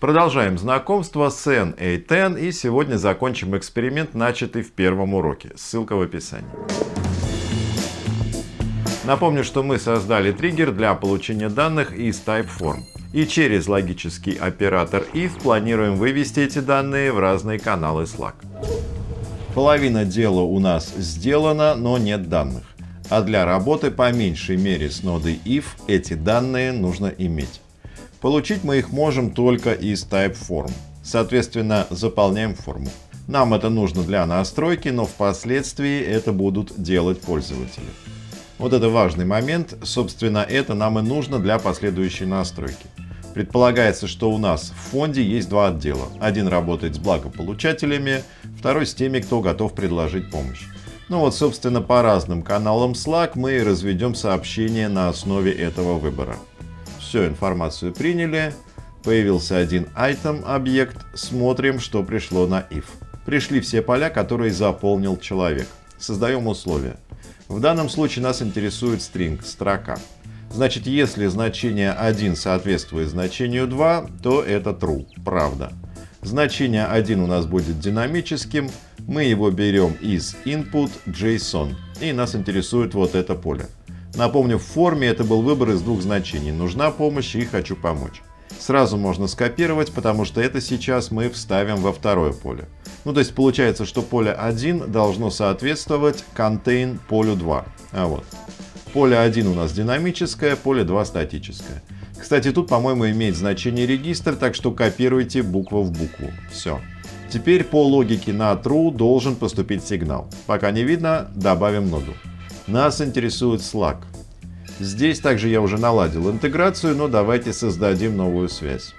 Продолжаем знакомство с N810 и сегодня закончим эксперимент, начатый в первом уроке. Ссылка в описании. Напомню, что мы создали триггер для получения данных из Typeform. И через логический оператор if планируем вывести эти данные в разные каналы Slack. Половина дела у нас сделана, но нет данных. А для работы по меньшей мере с нодой if эти данные нужно иметь. Получить мы их можем только из Typeform. Соответственно, заполняем форму. Нам это нужно для настройки, но впоследствии это будут делать пользователи. Вот это важный момент. Собственно, это нам и нужно для последующей настройки. Предполагается, что у нас в фонде есть два отдела. Один работает с благополучателями, второй с теми, кто готов предложить помощь. Ну вот, собственно, по разным каналам Slack мы разведем сообщения на основе этого выбора. Все, информацию приняли. Появился один item объект. Смотрим, что пришло на if. Пришли все поля, которые заполнил человек. Создаем условия. В данном случае нас интересует string, строка. Значит, если значение 1 соответствует значению 2, то это true, правда. Значение 1 у нас будет динамическим, мы его берем из input JSON, и нас интересует вот это поле. Напомню, в форме это был выбор из двух значений «нужна помощь» и «хочу помочь». Сразу можно скопировать, потому что это сейчас мы вставим во второе поле. Ну, то есть получается, что поле 1 должно соответствовать contain полю 2. А вот. Поле 1 у нас динамическое, поле 2 статическое. Кстати, тут, по-моему, имеет значение регистр, так что копируйте букву в букву. Все. Теперь по логике на true должен поступить сигнал. Пока не видно, добавим ноду. Нас интересует Slack. Здесь также я уже наладил интеграцию, но давайте создадим новую связь.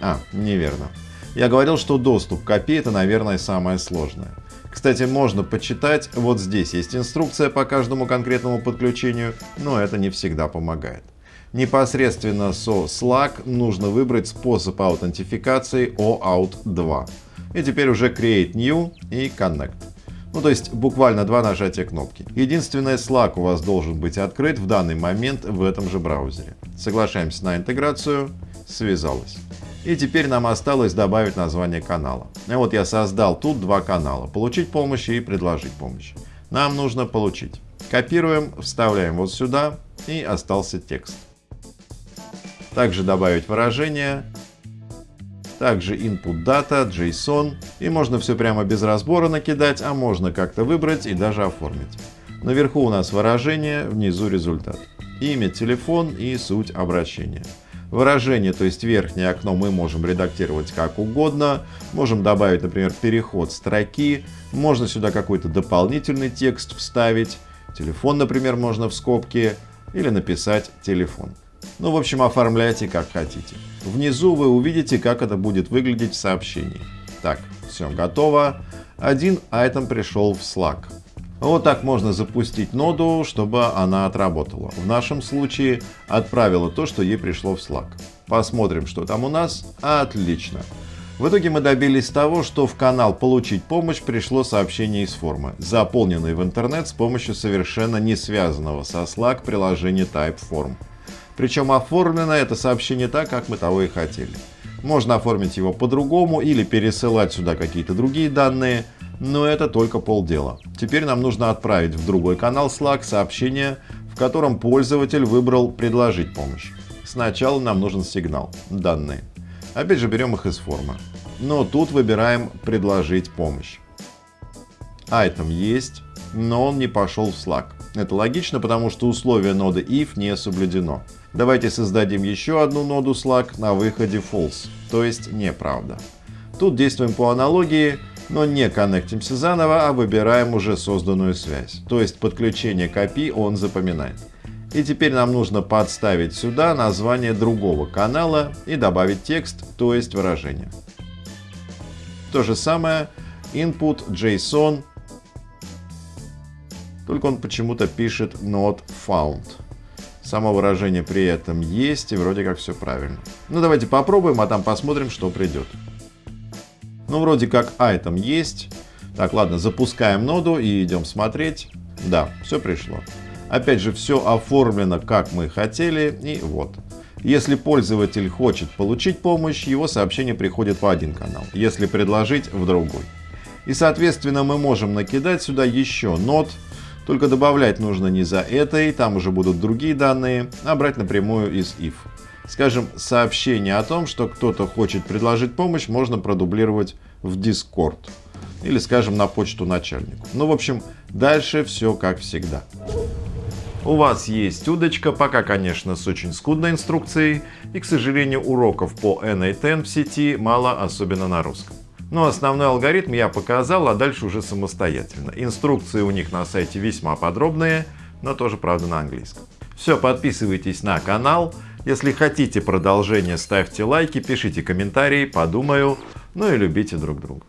А, неверно. Я говорил, что доступ к API это, наверное, самое сложное. Кстати, можно почитать, вот здесь есть инструкция по каждому конкретному подключению, но это не всегда помогает. Непосредственно со Slack нужно выбрать способ аутентификации OAuth 2. И теперь уже Create New и Connect. Ну, то есть буквально два нажатия кнопки. Единственное, Slack у вас должен быть открыт в данный момент в этом же браузере. Соглашаемся на интеграцию. Связалось. И теперь нам осталось добавить название канала. И вот я создал тут два канала. Получить помощь и предложить помощь. Нам нужно получить. Копируем, вставляем вот сюда и остался текст. Также добавить выражение. Также input data, JSON. И можно все прямо без разбора накидать, а можно как-то выбрать и даже оформить. Наверху у нас выражение, внизу результат. Имя, телефон и суть обращения. Выражение, то есть верхнее окно, мы можем редактировать как угодно. Можем добавить, например, переход строки. Можно сюда какой-то дополнительный текст вставить. Телефон, например, можно в скобки. Или написать телефон. Ну, в общем, оформляйте как хотите. Внизу вы увидите, как это будет выглядеть в сообщении. Так, все готово. Один айтем пришел в Slack. Вот так можно запустить ноду, чтобы она отработала. В нашем случае отправила то, что ей пришло в Slack. Посмотрим, что там у нас. Отлично. В итоге мы добились того, что в канал «Получить помощь» пришло сообщение из формы, заполненное в интернет с помощью совершенно не связанного со Slack приложения Typeform. Причем оформлено это сообщение так, как мы того и хотели. Можно оформить его по-другому или пересылать сюда какие-то другие данные – но это только полдела. Теперь нам нужно отправить в другой канал Slack сообщение, в котором пользователь выбрал «Предложить помощь». Сначала нам нужен сигнал, данные. Опять же берем их из формы. Но тут выбираем «Предложить помощь». Айтем есть, но он не пошел в Slack. Это логично, потому что условие ноды if не соблюдено. Давайте создадим еще одну ноду Slack на выходе false, то есть неправда. Тут действуем по аналогии, но не коннектимся заново, а выбираем уже созданную связь. То есть подключение к API он запоминает. И теперь нам нужно подставить сюда название другого канала и добавить текст, то есть выражение. То же самое input JSON, только он почему-то пишет not found. Само выражение при этом есть и вроде как все правильно. Ну давайте попробуем, а там посмотрим, что придет. Ну, вроде как item есть. Так, ладно, запускаем ноду и идем смотреть. Да, все пришло. Опять же, все оформлено как мы хотели. И вот. Если пользователь хочет получить помощь, его сообщение приходит в один канал, если предложить в другой. И соответственно мы можем накидать сюда еще нот, только добавлять нужно не за этой, там уже будут другие данные, а брать напрямую из if. Скажем, сообщение о том, что кто-то хочет предложить помощь, можно продублировать в Discord. Или, скажем, на почту начальнику. Ну, в общем, дальше все как всегда. У вас есть удочка, пока, конечно, с очень скудной инструкцией, и, к сожалению, уроков по NA10 в сети мало, особенно на русском. Но основной алгоритм я показал, а дальше уже самостоятельно. Инструкции у них на сайте весьма подробные, но тоже, правда, на английском. Все, подписывайтесь на канал. Если хотите продолжение, ставьте лайки, пишите комментарии, подумаю. Ну и любите друг друга.